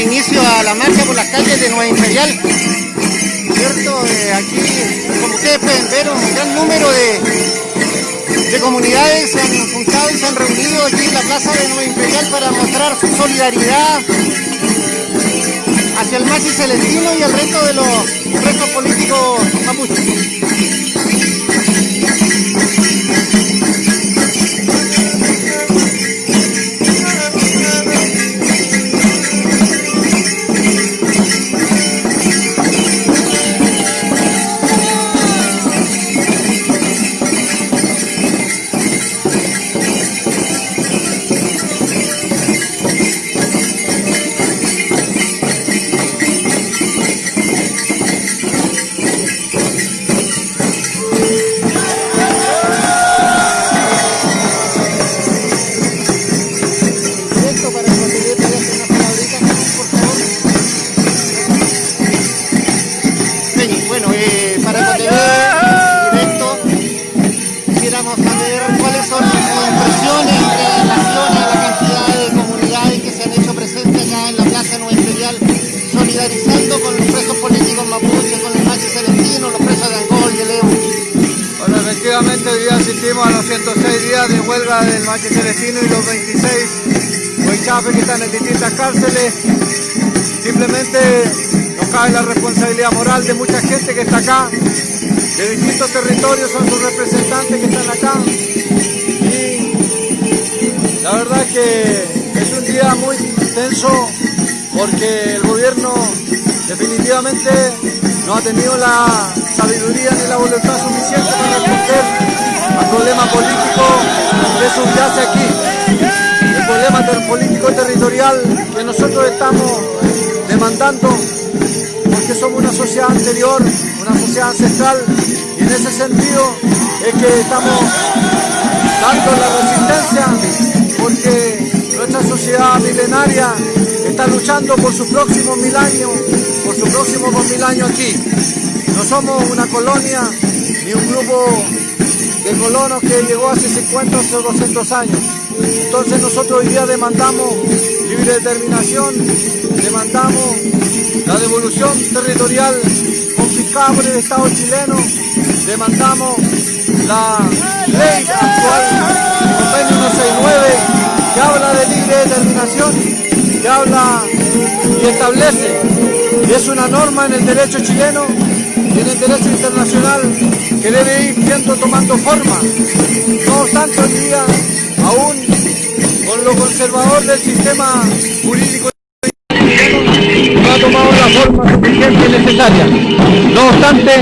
inicio a la marcha por las calles de Nueva Imperial. Eh, aquí, como ustedes pueden ver, un gran número de, de comunidades se han juntado y se han reunido aquí en la plaza de Nueva Imperial para mostrar su solidaridad hacia el Maxi Celestino y el resto de los restos políticos mapuches. A los 106 días de huelga del Machi Celestino y los 26 huichafes que están en distintas cárceles. Simplemente nos cabe la responsabilidad moral de mucha gente que está acá, de distintos territorios, son sus representantes que están acá. Y la verdad es que es un día muy tenso porque el gobierno definitivamente no ha tenido la sabiduría ni la voluntad suficiente para responder al problema político que subyace aquí. El problema político territorial que nosotros estamos demandando porque somos una sociedad anterior, una sociedad ancestral y en ese sentido es que estamos dando la resistencia porque nuestra sociedad milenaria está luchando por sus próximos mil años, por sus próximos dos mil años aquí. No somos una colonia ni un grupo de colonos que llegó hace 50 o 200 años. Entonces nosotros hoy día demandamos libre determinación, demandamos la devolución territorial confiscada por el Estado chileno, demandamos la ley actual, el convenio 169, que habla de libre determinación, que habla y establece, y es una norma en el derecho chileno y el derecho internacional que debe ir tomando forma. No obstante, hoy día, aún con lo conservador del sistema jurídico no ha tomado la forma suficiente y necesaria. No obstante,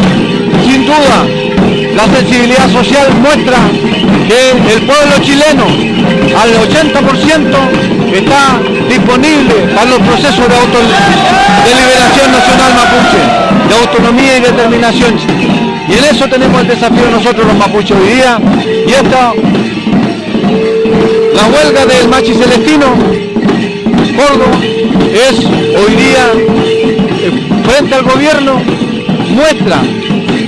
sin duda, la sensibilidad social muestra que el pueblo chileno al 80% está disponible para los procesos de, auto, liberación nacional mapuche, de autonomía y determinación. Y en eso tenemos el desafío nosotros los mapuches hoy día. Y esta, la huelga del Machi Celestino, Córdoba, es hoy día, eh, frente al gobierno, muestra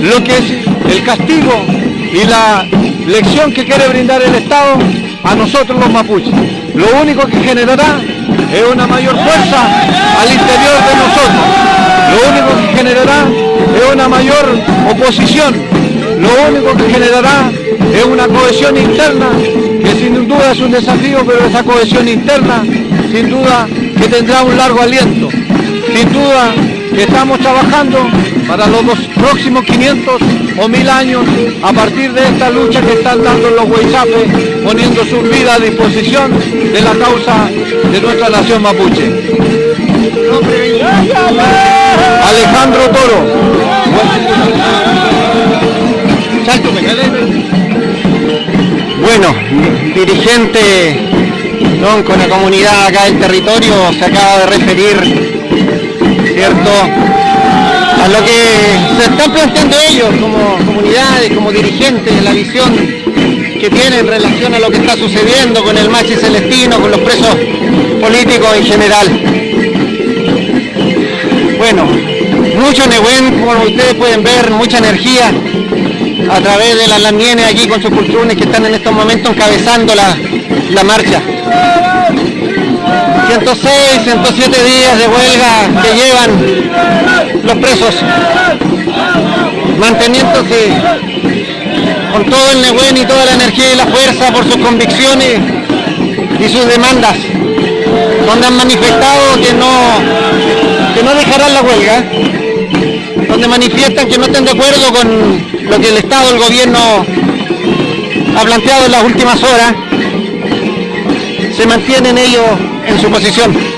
lo que es el castigo y la lección que quiere brindar el Estado a nosotros los mapuches. Lo único que generará es una mayor fuerza al interior de nosotros. Lo único que generará es una mayor oposición. Lo único que generará es una cohesión interna que sin duda es un desafío, pero esa cohesión interna sin duda que tendrá un largo aliento. Sin duda que estamos trabajando para los próximos 500 o 1000 años a partir de esta lucha que están dando los huichapes, poniendo su vida a disposición de la causa de nuestra nación mapuche. Alejandro Toro. Bueno, dirigente ¿no? con la comunidad acá del territorio se acaba de referir, ¿cierto? Lo que se están planteando ellos como comunidades, como dirigentes, la visión que tienen en relación a lo que está sucediendo con el Machi Celestino, con los presos políticos en general. Bueno, mucho Nehuen, como ustedes pueden ver, mucha energía a través de las lamienes aquí con sus culturas que están en estos momentos encabezando la, la marcha. 106, 107 días de huelga que llevan los presos, manteniéndose con todo el Nehuen y toda la energía y la fuerza por sus convicciones y sus demandas, donde han manifestado que no, que no dejarán la huelga, donde manifiestan que no están de acuerdo con lo que el Estado, el gobierno ha planteado en las últimas horas, se mantienen ellos en su posición.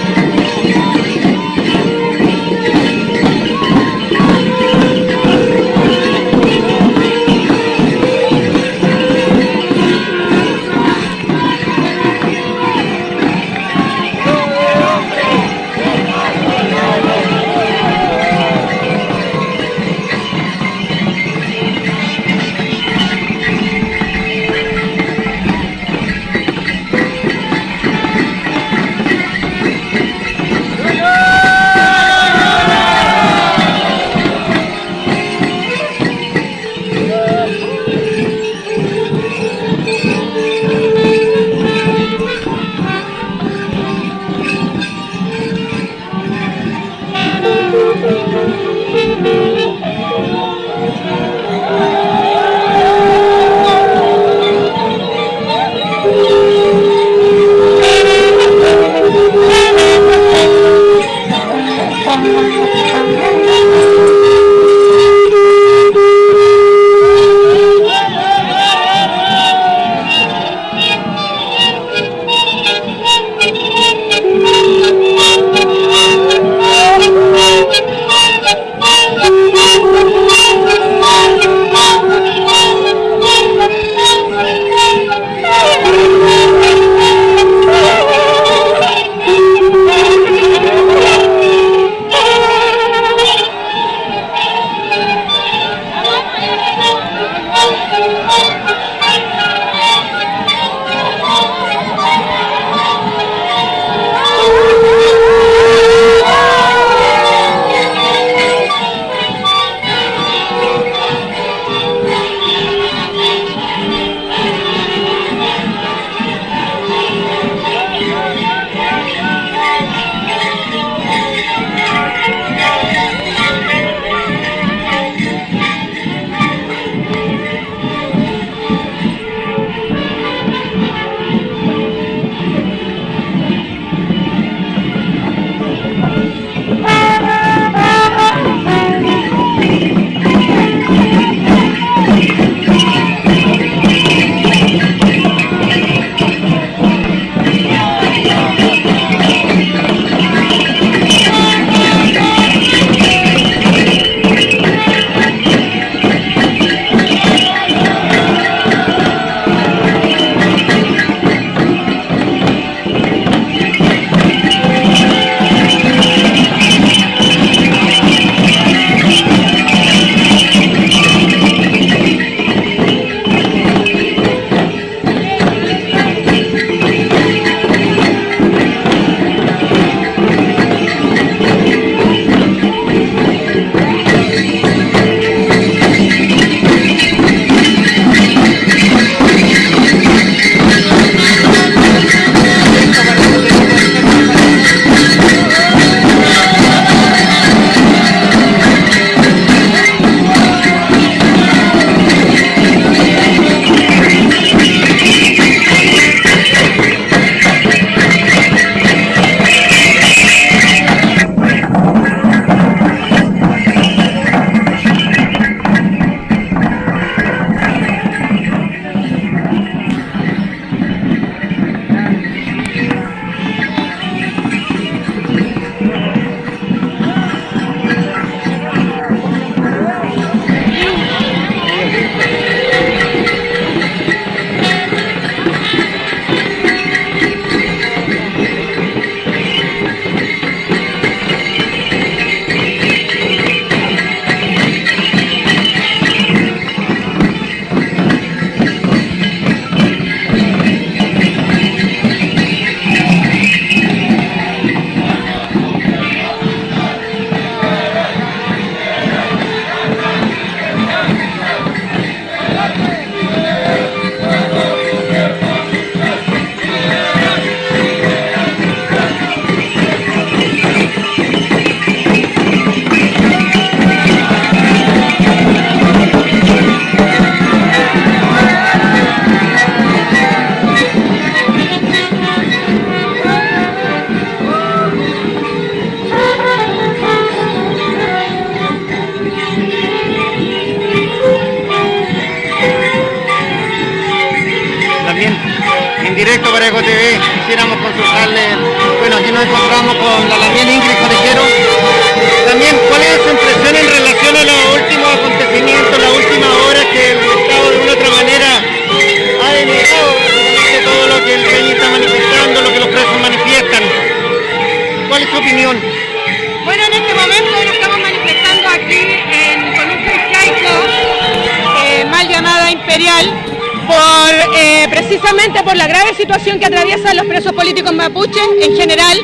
Eh, precisamente por la grave situación que atraviesan los presos políticos mapuches en general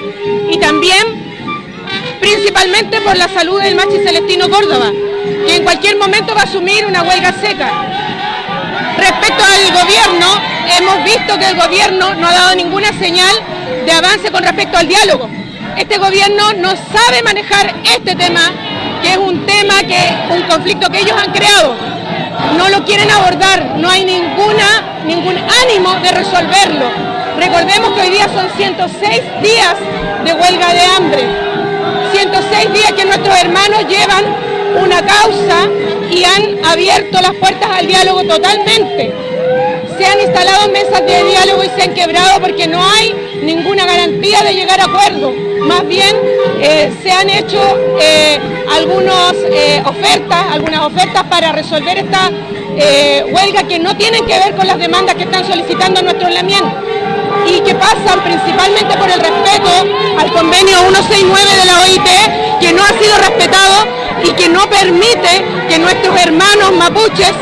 y también principalmente por la salud del machi Celestino Córdoba, que en cualquier momento va a asumir una huelga seca. Respecto al gobierno, hemos visto que el gobierno no ha dado ninguna señal de avance con respecto al diálogo. Este gobierno no sabe manejar este tema, que es un tema, que un conflicto que ellos han creado no lo quieren abordar, no hay ninguna, ningún ánimo de resolverlo. Recordemos que hoy día son 106 días de huelga de hambre, 106 días que nuestros hermanos llevan una causa y han abierto las puertas al diálogo totalmente. Se han instalado mesas de diálogo y se han quebrado porque no hay ninguna garantía de llegar a acuerdo. Más bien eh, se han hecho eh, algunas eh, ofertas, algunas ofertas para resolver esta huelga que no tienen que ver con las demandas que están solicitando nuestros lamientos y que pasan principalmente por el respeto al convenio 169 de la OIT que no ha sido respetado y que no permite que nuestros hermanos mapuches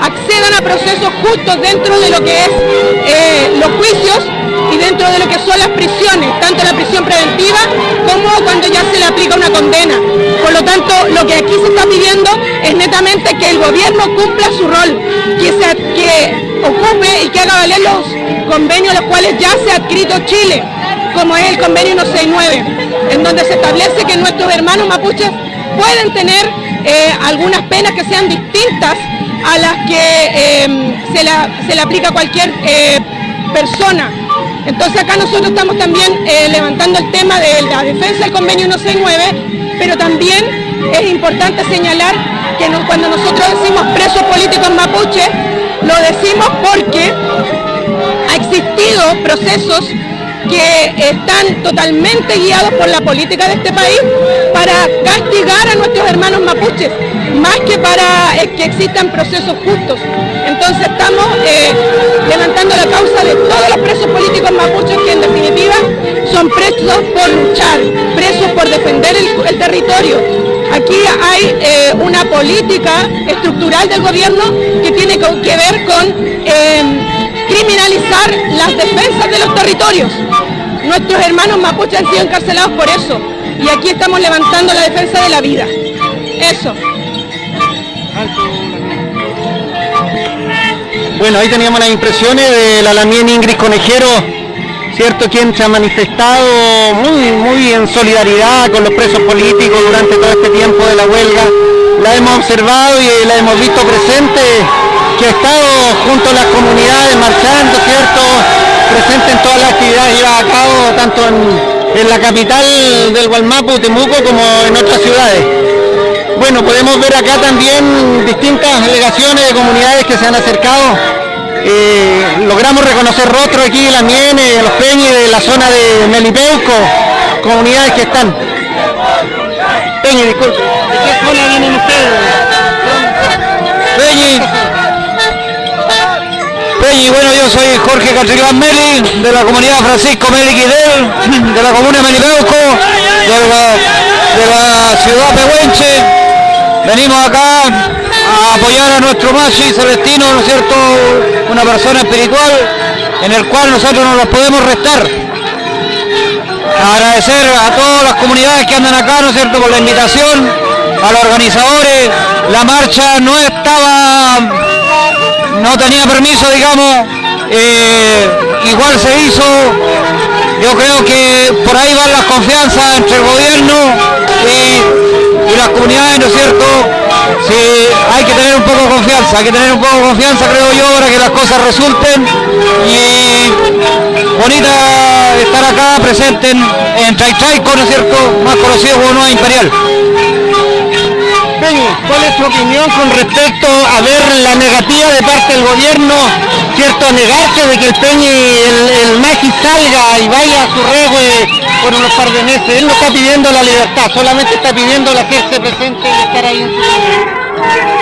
accedan a procesos justos dentro de lo que es los juicios y dentro de lo que son las prisiones, tanto la prisión preventiva como cuando ya se le aplica una condena. Tanto, lo que aquí se está pidiendo es netamente que el gobierno cumpla su rol, que, se, que ocupe y que haga valer los convenios los cuales ya se ha adscrito Chile, como es el convenio 169, en donde se establece que nuestros hermanos mapuches pueden tener eh, algunas penas que sean distintas a las que eh, se, se, le aplica a cualquier eh, persona. Entonces acá nosotros estamos también eh, levantando el tema de la defensa del convenio 169, pero también es importante señalar que cuando nosotros decimos presos políticos mapuche, lo decimos porque ha existido procesos que están totalmente guiados por la política de este país para castigar a nuestros hermanos mapuches, más que para eh, que existan procesos justos. Entonces estamos eh, levantando la causa de todos los presos políticos mapuches que en definitiva son presos por luchar, presos por defender el, territorio. Aquí hay eh, una política estructural del gobierno que tiene que ver con criminalizar las defensas de los territorios. Nuestros hermanos mapuches han sido encarcelados por eso y aquí estamos levantando la defensa de la vida. Eso. Bueno, ahí teníamos las impresiones de la Lamien Ingrid Conejero, ¿cierto? Quien se ha manifestado muy, muy en solidaridad con los presos políticos durante todo este tiempo de la huelga. La hemos observado y la hemos visto presente que ha estado junto a las comunidades marchando, ¿cierto? Presente en todas las actividades llevadas a cabo, tanto en, la capital del Gualmapu, Temuco, como en otras ciudades. Bueno, podemos ver acá también distintas delegaciones de comunidades que se han acercado. Eh, logramos reconocer rostros aquí, la Miene, los Peñes de la zona de Melipeuco, comunidades que están. Peñi, disculpe, ¿de qué zona vienen ustedes? Peñi. Y bueno, yo soy Jorge Catricán Meli, de la comunidad Francisco Meli Quidel, de la comuna de Melipeuco, de la, ciudad Pehuenche. Venimos acá a apoyar a nuestro Machi Celestino, ¿no es cierto? Una persona espiritual en el cual nosotros no los podemos restar. Agradecer a todas las comunidades que andan acá, ¿no es cierto?, por la invitación, a los organizadores. La marcha no estaba no tenía permiso, digamos, eh, igual se hizo. Yo creo que por ahí van las confianzas entre el gobierno y, las comunidades, ¿no es cierto? Sí, confianza, hay que tener un poco de confianza, creo yo, para que las cosas resulten. Y bonita estar acá presente en, en Traitraico, ¿no es cierto? Más conocido como Nueva Imperial. ¿cuál es su opinión con respecto a ver la negativa de parte del gobierno cierto, negarse de que el Peñi, el, el salga y vaya a su regue por unos par de. Él no está pidiendo la libertad, solamente está pidiendo la hacerse presente y estar ahí en su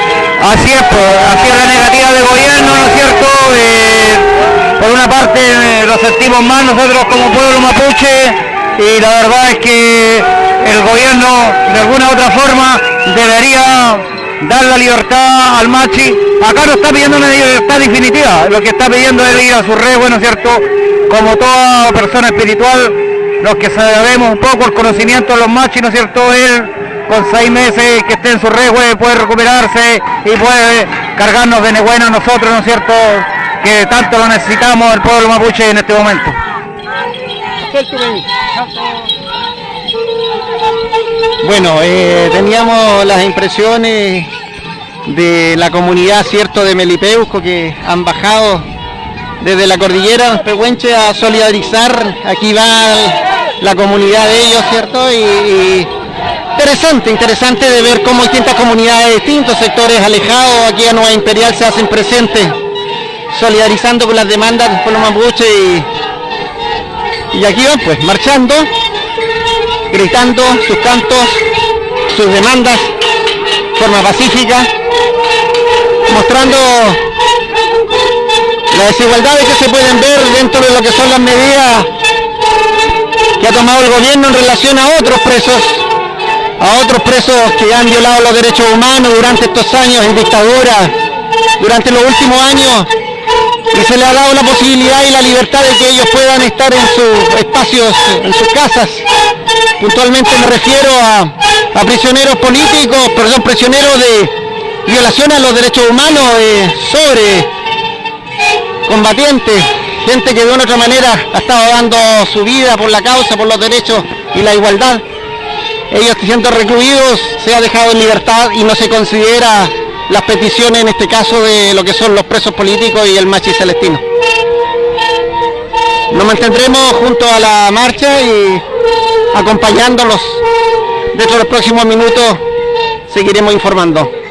Así es, pues, así es la negativa del gobierno, ¿no es cierto? Eh, por una parte eh, lo sentimos más nosotros como pueblo mapuche y la verdad es que el gobierno de alguna u otra forma debería dar la libertad al machi. Acá no está pidiendo una libertad definitiva, lo que está pidiendo es ir a su re, bueno, ¿cierto? Como toda persona espiritual, los que sabemos un poco el conocimiento de los machis, ¿no es cierto? Él con seis meses que esté en su re puede recuperarse y puede cargarnos de nebuena a nosotros, ¿no es cierto? Que tanto lo necesitamos el pueblo mapuche en este momento. Bueno, eh, teníamos las impresiones de la comunidad, cierto, de Melipeuco que han bajado desde la cordillera Pehuenche a solidarizar. Aquí va la comunidad de ellos, cierto, y interesante, interesante de ver cómo distintas comunidades de distintos sectores alejados aquí a Nueva Imperial se hacen presentes, solidarizando con las demandas del pueblo mapuche y, y aquí van pues marchando, gritando sus cantos, sus demandas de forma pacífica, mostrando las desigualdades que se pueden ver dentro de lo que son las medidas que ha tomado el gobierno en relación a otros presos a otros presos que han violado los derechos humanos durante estos años en dictadura, durante los últimos años, y se le ha dado la posibilidad y la libertad de que ellos puedan estar en sus espacios, en sus casas. Puntualmente me refiero a, a prisioneros políticos, perdón, prisioneros de violación a los derechos humanos eh, sobre combatientes, gente que de una u otra manera ha estado dando su vida por la causa, por los derechos y la igualdad ellos siendo recluidos se ha dejado en libertad y no se considera las peticiones en este caso de lo que son los presos políticos y el machi celestino. Nos mantendremos junto a la marcha y acompañándolos. Dentro de los próximos minutos seguiremos informando.